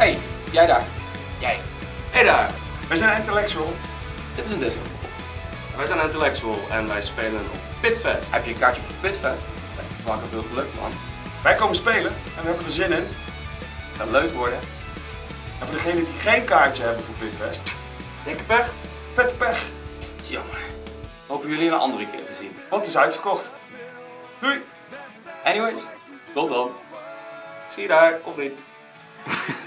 hey, jij daar. Jij. Hey daar. Wij zijn Intellectual. Dit is een disco. Wij zijn Intellectual en wij spelen op Pitfest. Heb je een kaartje voor Pitfest? Dan heb je vaker veel geluk, man. Wij komen spelen en we hebben er zin in. Gaat leuk worden. En voor degenen die geen kaartje hebben voor Pitfest, Dikke pech. Pette pech, Jammer. Hopen jullie een andere keer te zien. want het is uitverkocht. Doei! Anyways, tot dan. Zie je daar, of niet?